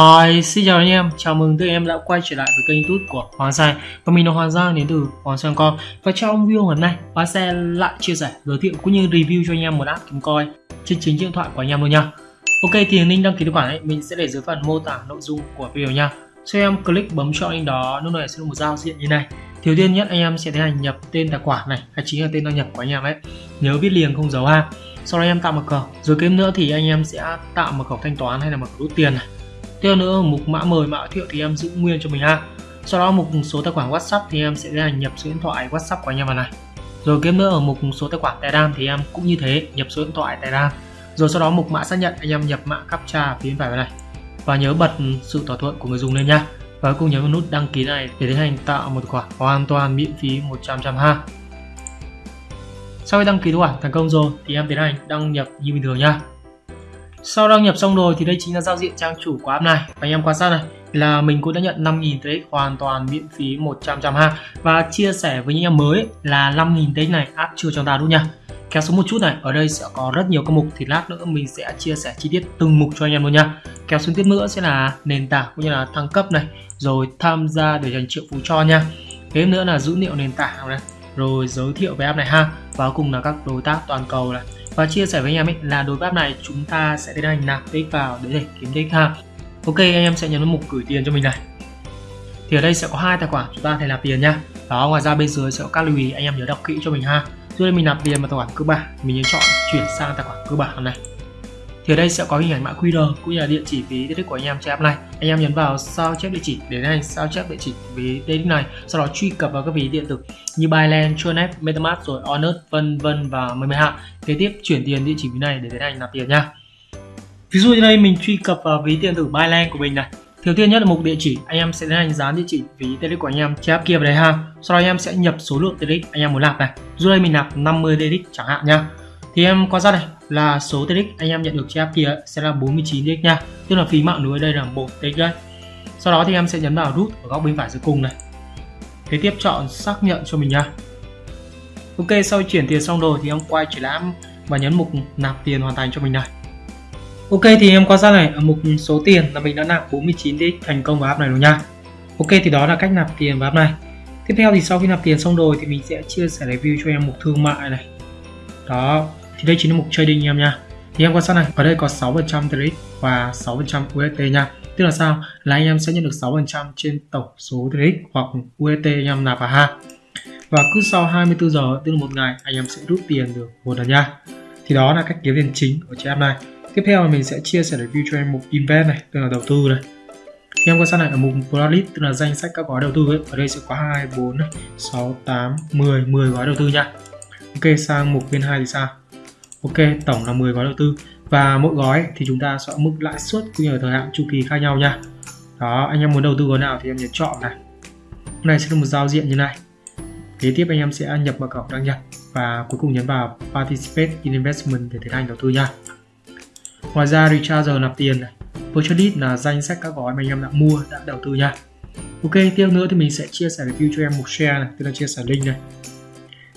Hi, xin chào anh em, chào mừng tất em đã quay trở lại với kênh youtube của Hoàng Sai. Và mình là Hoàng Giang đến từ Hoàng Sang Com Và trong video hôm nay, Hoàng sẽ lại chia sẻ, giới thiệu cũng như review cho anh em một app kiếm coi trên chính điện thoại của anh em luôn nha. Ok, thì link đăng ký tài khoản ấy, mình sẽ để dưới phần mô tả nội dung của video nha. Sau em click bấm chọn link đó, lúc này sẽ là một giao diện như này. Thiếu tiên nhất anh em sẽ tiến hành nhập tên tài khoản này, hay chính là tên đăng nhập của anh em ấy. Nhớ viết liền không dấu ha. Sau đó em tạo mật khẩu. Rồi kiếm nữa thì anh em sẽ tạo mật khẩu thanh toán hay là mật khẩu rút tiền này tiếp nữa, mục mã mời mã thiệu thì em giữ nguyên cho mình ha. Sau đó mục số tài khoản whatsapp thì em sẽ tiến hành nhập số điện thoại whatsapp của anh em vào này. Rồi tiếp nữa, ở mục số tài khoản telegram thì em cũng như thế, nhập số điện thoại telegram. Rồi sau đó mục mã xác nhận, anh em nhập mã captcha phía bên phải này. Và nhớ bật sự thỏa thuận của người dùng lên nha. Và cùng nhấn vào nút đăng ký này để tiến hành tạo một khoản hoàn toàn miễn phí 100% ha. Sau khi đăng ký tài khoản thành công rồi thì em tiến hành đăng nhập như bình thường nha sau đăng nhập xong rồi thì đây chính là giao diện trang chủ của app này. Và anh em quan sát này, là mình cũng đã nhận 5.000 TX hoàn toàn miễn phí 100 trăm ha. Và chia sẻ với những em mới là 5.000 TX này app chưa cho ta đúng nha. Kéo xuống một chút này, ở đây sẽ có rất nhiều các mục thì lát nữa mình sẽ chia sẻ chi tiết từng mục cho anh em luôn nha. Kéo xuống tiếp nữa sẽ là nền tảng cũng như là thăng cấp này, rồi tham gia để dành triệu phú cho nha. Thế nữa là dữ liệu nền tảng này rồi giới thiệu về app này ha. Và cùng là các đối tác toàn cầu này. Và chia sẻ với anh em ấy là đối với app này chúng ta sẽ tiến hành nạp tích vào để để kiếm tích ha. Ok, anh em sẽ nhấn vào mục gửi tiền cho mình này. Thì ở đây sẽ có hai tài khoản chúng ta thể nạp tiền nhá đó ngoài ra bên dưới sẽ có các lưu ý, anh em nhớ đọc kỹ cho mình ha. Trước đây mình nạp tiền vào tài khoản cơ bản mình nhớ chọn chuyển sang tài khoản cơ bản này thì ở đây sẽ có hình ảnh mã QR cũng như là địa chỉ ví tiết của anh em trên app này. Anh em nhấn vào sao chép địa chỉ để anh sao chép địa chỉ ví tiết này sau đó truy cập vào các ví điện tử như Binance, Tronet, MetaMask rồi Honest vân vân và mười mấy hạng. Kế tiếp chuyển tiền địa chỉ ví này để tiến hành nạp tiền nha. Ví dụ như đây mình truy cập vào ví điện tử Binance của mình này. Đầu tiên nhất là mục địa chỉ, anh em sẽ tiến hành dán địa chỉ ví TRX của anh em trên app kia vào đây ha. Sau đó anh em sẽ nhập số lượng TRX anh em muốn nạp này. Dù đây mình nạp 50 TRX chẳng hạn nha thì em quan sát này, là số TX anh em nhận được trên app kia sẽ là 49 TX nha. Tức là phí mạng lưới đây là 1 TX đây sau đó thì em sẽ nhấn vào rút ở góc bên phải dưới cùng này. Kế tiếp chọn xác nhận cho mình nha. Ok, sau chuyển tiền xong rồi thì em quay trở lại và nhấn mục nạp tiền hoàn thành cho mình này. Ok, thì em quan sát này, ở mục số tiền là mình đã nạp 49 TX thành công vào app này rồi nha. Ok, thì đó là cách nạp tiền vào app này. Tiếp theo thì sau khi nạp tiền xong rồi thì mình sẽ chia sẻ review cho em mục thương mại này. Đó thì đây chính là mục trading em nha. Thì em quan sát này, ở đây có 6% trade và 6% UST nha. Tức là sao? Là anh em sẽ nhận được 6% trên tổng số trade hoặc UST anh em nạp vào ha. Và cứ sau 24 giờ, tức là một ngày, anh em sẽ rút tiền được một lần nha. Thì đó là cách kiếm tiền chính của chị em này. Tiếp theo mình sẽ chia sẻ review cho em mục invest này, tức là đầu tư này. Em quan sát này, ở mục playlist tức là danh sách các gói đầu tư ấy, ở đây sẽ có 2 4 6 8 10 10 gói đầu tư nha. Ok, sang mục bên 2 thì sao? Ok, tổng là 10 gói đầu tư. Và mỗi gói thì chúng ta sẽ mức lãi suất cũng như là thời hạn chu kỳ khác nhau nha. Đó, anh em muốn đầu tư gói nào thì em nhấn chọn này. Hôm này sẽ là một giao diện như này. Kế tiếp anh em sẽ nhập mật khẩu đăng nhập và cuối cùng nhấn vào participate in investment để tiến hành đầu tư nha. Ngoài ra Recharger nạp tiền này. Purchase là danh sách các gói mà anh em đã mua, đã đầu tư nha. Ok, tiếp nữa thì mình sẽ chia sẻ review cho em một share này, tức là chia sẻ link này.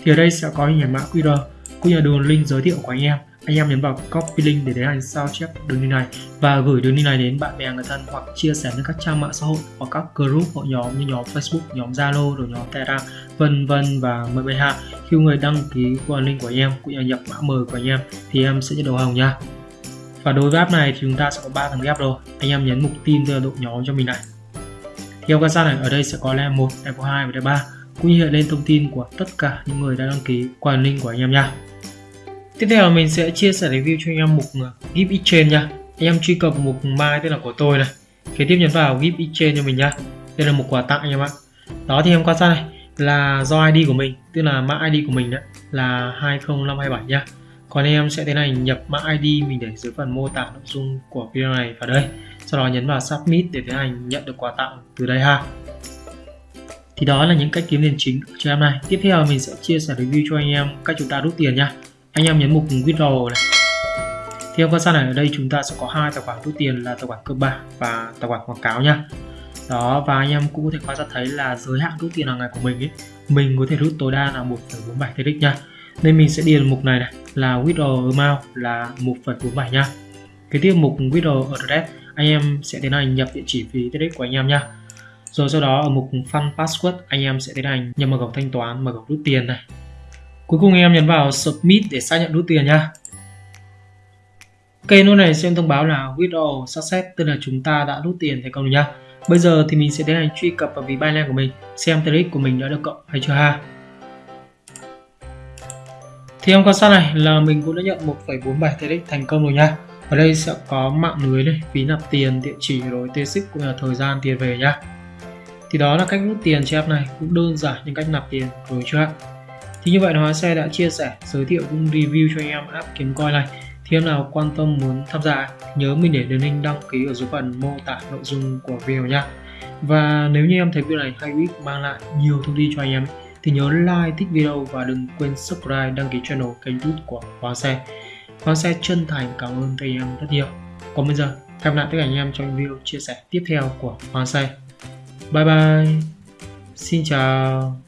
Thì ở đây sẽ có hình ảnh mã QR cũng như đường link giới thiệu của anh em anh em nhấn vào copy link để tiến hành sao chép đường link này và gửi đường link này đến bạn bè người thân hoặc chia sẻ lên các trang mạng xã hội hoặc các group hội nhóm như nhóm Facebook, nhóm Zalo, rồi nhóm Telegram, vân vân và mười bảy hạ. Khi người đăng ký qua link của anh em cũng như nhập mã mời của anh em thì em sẽ nhận đầu hồng nha. Và đối với app này thì chúng ta sẽ có 3 thằng ghép rồi. Anh em nhấn mục tin từ độ nhóm cho mình này. Theo quan sát này, ở đây sẽ có level 1, level 2 và level 3 cũng như hiện lên thông tin của tất cả những người đã đăng ký qua link của anh em nha tiếp theo mình sẽ chia sẻ review cho anh em mục uh, à, gift exchange nha. Anh em truy cập mục mai tên là của tôi này. Kế tiếp nhấn vào gift exchange cho mình nha. Đây là một quà tặng anh em ạ. Đó thì em quan sát này là do ID của mình tức là mã ID của mình đó là 20527 nha. Còn em sẽ tiến hành nhập mã ID mình để dưới phần mô tả nội dung của video này vào đây. Sau đó nhấn vào submit để tiến hành nhận được quà tặng từ đây ha. Thì đó là những cách kiếm tiền chính cho em này. Tiếp theo mình sẽ chia sẻ review cho anh em cách chúng ta rút tiền nha anh em nhấn mục withdraw này. Theo quan sát này ở đây chúng ta sẽ có hai tài khoản rút tiền là tài khoản cơ bản và tài khoản quảng cáo nha. Đó và anh em cũng có thể quan sát thấy là giới hạn rút tiền hàng ngày của mình ấy mình có thể rút tối đa là 1,47 TX nha. Nên mình sẽ điền mục này này là withdraw amount là 1,47 nha. Cái tiếp mục withdraw address anh em sẽ tiến hành nhập địa chỉ phí TX của anh em nha. Rồi sau đó ở mục Fund Password anh em sẽ tiến hành nhập mật khẩu thanh toán mật khẩu rút tiền này cuối cùng anh em nhấn vào Submit để xác nhận rút tiền nhá. Ok nút này sẽ thông báo là withdraw success tức là chúng ta đã rút tiền thành công rồi nhá. Bây giờ thì mình sẽ tiến hành truy cập vào ví Binance của mình xem trade của mình đã được cộng hay chưa ha. Thì em quan sát này là mình cũng đã nhận 1,47 trade thành công rồi nha ở đây sẽ có mạng lưới này phí nạp tiền địa chỉ rồi tê xích cũng là thời gian tiền về nhá. Thì đó là cách rút tiền cho app này cũng đơn giản những cách nạp tiền rồi chưa thì như vậy là hóa xe đã chia sẻ, giới thiệu cũng review cho anh em app kiếm coin này. Thì em nào quan tâm muốn tham gia, nhớ mình để đường link đăng ký ở dưới phần mô tả nội dung của video nha và nếu như em thấy video này hay ít mang lại nhiều thông tin cho anh em, thì nhớ like, thích video và đừng quên subscribe, đăng ký channel kênh youtube của hóa Xe. Hóa Xe chân thành cảm ơn các anh em rất nhiều. Còn bây giờ, hẹn gặp lại tất cả anh em trong video chia sẻ tiếp theo của hóa Xe. Bye bye. Xin chào.